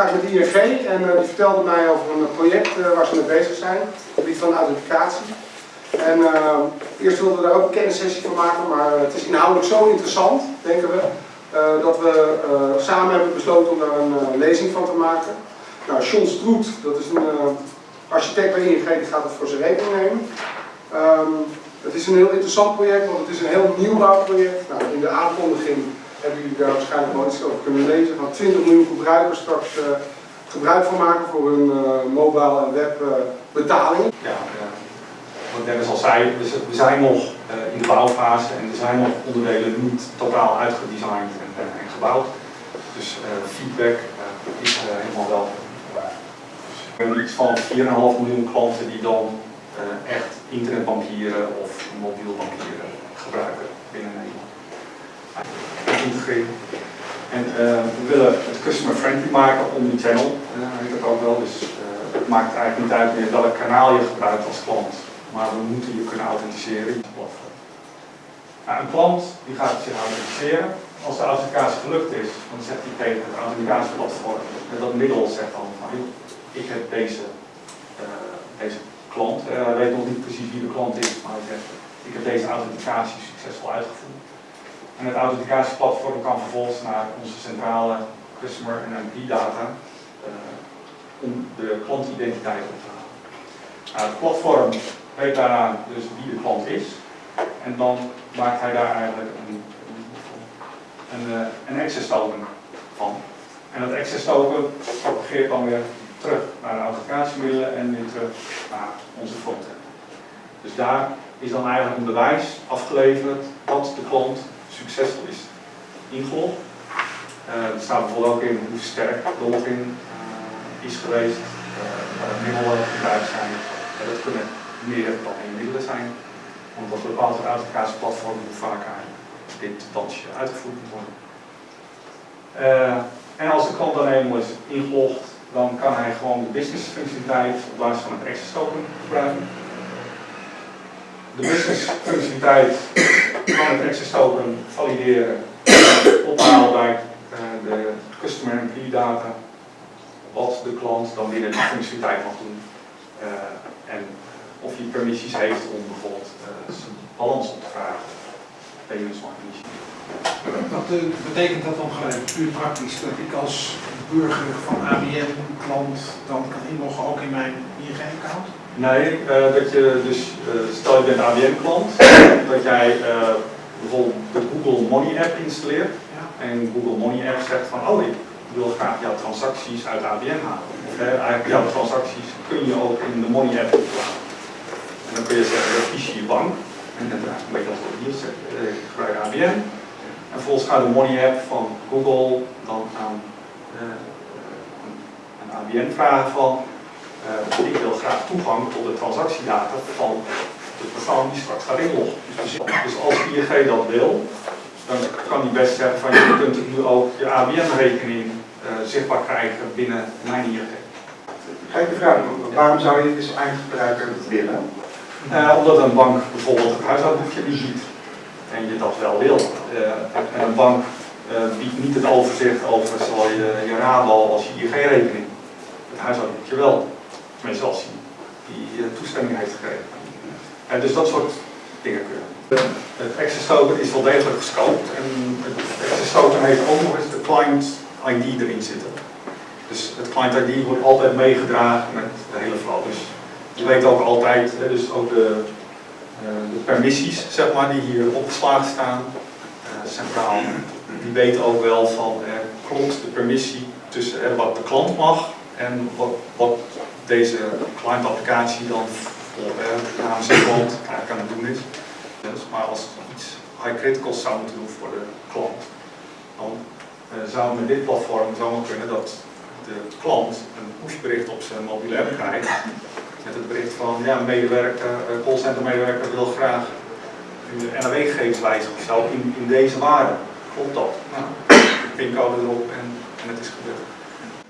Ik met ING en uh, die vertelde mij over een project uh, waar ze mee bezig zijn, op gebied van authenticatie. En uh, eerst wilden we daar ook een kennissessie van maken, maar het is inhoudelijk zo interessant, denken we, dat we samen hebben besloten om daar een lezing van te maken. Nou, John Stroet, dat is een architect bij ING, die gaat het voor zijn rekening nemen. Um, het is een heel interessant project, want het is een heel nieuwbouwproject. Nou, in de aankondiging hebben jullie daar waarschijnlijk wel iets over kunnen lezen. Van 20 miljoen gebruikers straks uh, gebruik van maken voor hun uh, mobile en web uh, betaling. Ja, wat Dennis al zei, we zijn nog in de bouwfase en er zijn nog onderdelen niet totaal uitgedesigned en, en gebouwd. Dus feedback is helemaal welkom. We hebben iets van 4,5 miljoen klanten die dan echt internetbankieren of mobiel bankieren gebruiken binnen Nederland. En uh, we willen het customer friendly maken, omnichannel, uh, heet dat ook wel. Dus uh, het maakt eigenlijk niet uit meer welk kanaal je gebruikt als klant. Maar we moeten je kunnen authenticeren in het platform. Nou, een klant die gaat zich authenticeren. Als de authenticatie gelukt is, dan zegt hij tegen het authenticatieplatform, en dat middel zegt dan van, ik heb deze, deze klant. Hij weet nog niet precies wie de klant is, maar hij zegt, ik heb deze authenticatie succesvol uitgevoerd. En het authenticatieplatform kan vervolgens naar onze centrale customer en MP data uh, om de klantidentiteit op te halen. Nou, het platform weet daaraan dus wie de klant is en dan maakt hij daar eigenlijk een, een, uh, een access token van. En dat access token propageert dan weer terug naar de authenticatiemiddelen en weer terug naar onze frontend. Dus daar is dan eigenlijk een bewijs afgeleverd dat de klant succesvol is ingelogd. Uh, er staat bijvoorbeeld ook in hoe sterk de login uh, is geweest, de middelen gebruikt zijn. dat kunnen meer dan één middelen zijn, want dat bepaalt het authenticatieplatform hoe vaak dit dansje uitgevoerd moet worden. en als de klant dan eenmaal is ingelogd, dan kan hij gewoon de business functionaliteit op basis van het access token gebruiken. De business functionaliteit van het access token valideren, ophalen bij uh, de customer key data, wat de klant dan binnen die functionaliteit mag doen. Uh, en of hij permissies heeft om bijvoorbeeld uh, zijn balans op te vragen. Payments mag Wat betekent dat dan gelijk, puur praktisch, dat ik als burger van ABN klant dan kan inloggen ook in mijn ING-account? Nee, uh, dat je dus, uh, stel je bent ABN klant, dat jij uh, bijvoorbeeld de Google Money app installeert ja. en Google Money app zegt van oh ik wil graag jouw transacties uit ABN halen. Of eigenlijk jouw transacties kun je ook in de Money app. En dan kun je zeggen, dat kies je je bank. En dan een beetje als hier zegt, ik gebruik ABN. En vervolgens gaat de Money app van Google dan aan een ABN vragen van uh, ik wil graag toegang tot de transactiedata van de persoon die straks gaat inloggen. Dus, dus als ING dat wil, dan kan hij best zeggen van je kunt nu ook je ABN-rekening uh, zichtbaar krijgen binnen mijn ING. Ga de vraag, waarom zou je dus eindgebruiker willen? Uh, omdat een bank bijvoorbeeld het huishoudboekje niet ziet en je dat wel wil. en een bank biedt niet het overzicht over zowel je, je Rabo als je ING-rekening. Het huishoudboekje wel. Tenminste als hij die uh, toestemming heeft gegeven. En dus dat soort dingen kunnen. Het access token is wel degelijk gescoped en het access token heeft ook nog eens de client ID erin zitten. Dus het client ID wordt altijd meegedragen met de hele flow. Dus je weet ook altijd, dus ook de, uh, de permissies zeg maar, die hier opgeslagen staan, centraal die weten ook wel van klopt de permissie tussen wat de klant mag en wat, wat deze client applicatie dan eh, namens de klant eigenlijk aan het doen is. Dus, maar als iets high critical zou moeten doen voor de klant, dan uh, zou met dit platform zomaar kunnen dat de klant een pushbericht op zijn mobiele app krijgt met het bericht van ja, medewerker, uh, callcenter medewerker wil graag de NAW-gegevens wijzigen of zo in, in deze waarde klopt dat. Nou, pincode erop en, en het is gebeurd.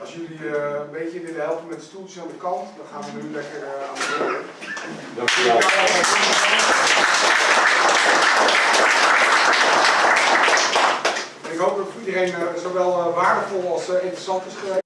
Als jullie uh, een beetje willen helpen met de stoeltjes aan de kant, dan gaan we nu lekker uh, aan de beurt. Dankjewel. Ik hoop dat iedereen uh, zowel waardevol als interessant is geweest.